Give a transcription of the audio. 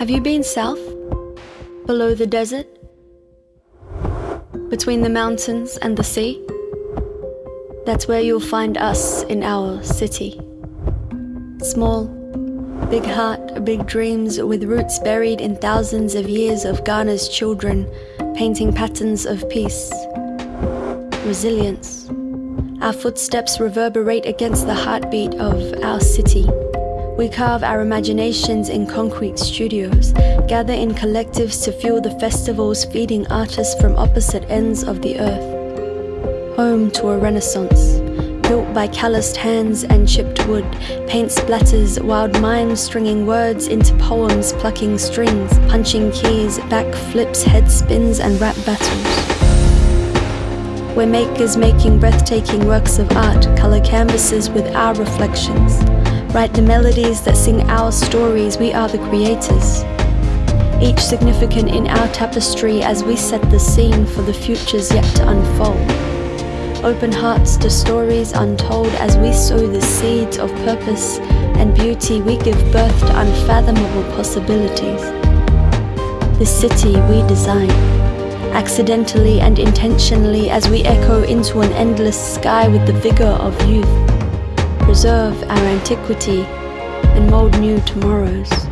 Have you been south? Below the desert? Between the mountains and the sea? That's where you'll find us in our city. Small, big heart, big dreams with roots buried in thousands of years of Ghana's children, painting patterns of peace, resilience. Our footsteps reverberate against the heartbeat of our city. We carve our imaginations in concrete studios, gather in collectives to fuel the festivals feeding artists from opposite ends of the earth. Home to a renaissance, built by calloused hands and chipped wood, paint splatters, wild minds stringing words into poems, plucking strings, punching keys, back flips, head spins and rap battles. We're makers making breathtaking works of art, colour canvases with our reflections. Write the melodies that sing our stories, we are the creators. Each significant in our tapestry as we set the scene for the futures yet to unfold. Open hearts to stories untold as we sow the seeds of purpose and beauty, we give birth to unfathomable possibilities. The city we design, accidentally and intentionally as we echo into an endless sky with the vigor of youth preserve our antiquity and mold new tomorrows.